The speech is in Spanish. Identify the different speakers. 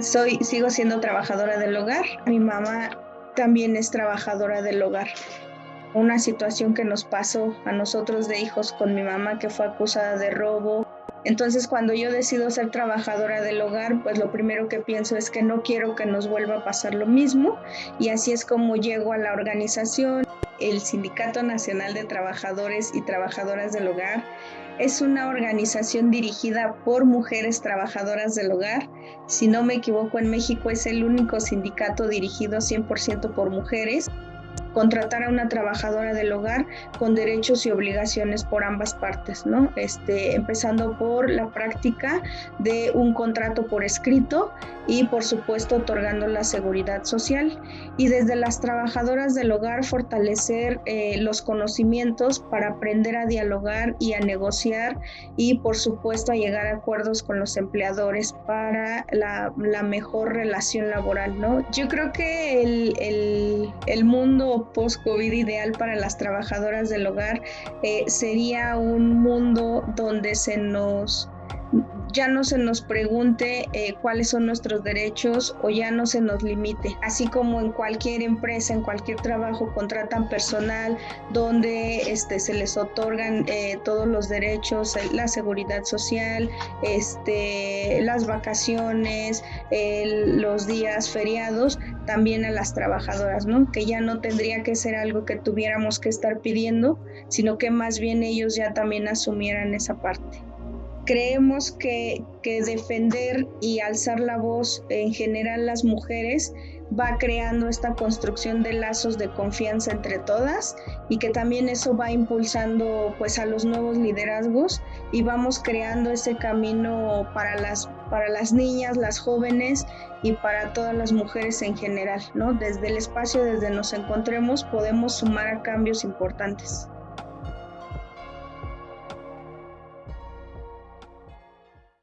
Speaker 1: soy, sigo siendo trabajadora del hogar. Mi mamá también es trabajadora del hogar. Una situación que nos pasó a nosotros de hijos con mi mamá que fue acusada de robo. Entonces cuando yo decido ser trabajadora del hogar, pues lo primero que pienso es que no quiero que nos vuelva a pasar lo mismo y así es como llego a la organización, el Sindicato Nacional de Trabajadores y Trabajadoras del Hogar es una organización dirigida por mujeres trabajadoras del hogar. Si no me equivoco, en México es el único sindicato dirigido 100% por mujeres contratar a una trabajadora del hogar con derechos y obligaciones por ambas partes, ¿no? Este, empezando por la práctica de un contrato por escrito y por supuesto otorgando la seguridad social y desde las trabajadoras del hogar fortalecer eh, los conocimientos para aprender a dialogar y a negociar y por supuesto a llegar a acuerdos con los empleadores para la, la mejor relación laboral, ¿no? Yo creo que el, el, el mundo post-COVID ideal para las trabajadoras del hogar eh, sería un mundo donde se nos ya no se nos pregunte eh, cuáles son nuestros derechos o ya no se nos limite. Así como en cualquier empresa, en cualquier trabajo contratan personal donde este, se les otorgan eh, todos los derechos, la seguridad social, este, las vacaciones, los días feriados, también a las trabajadoras, ¿no? Que ya no tendría que ser algo que tuviéramos que estar pidiendo, sino que más bien ellos ya también asumieran esa parte creemos que, defender y alzar la voz en general las mujeres va creando esta construcción de lazos de confianza entre todas y que también eso va impulsando pues a los nuevos liderazgos y vamos creando ese camino para las para las niñas, las jóvenes y para todas las mujeres en general, ¿no? Desde el espacio desde nos encontremos podemos sumar a cambios importantes.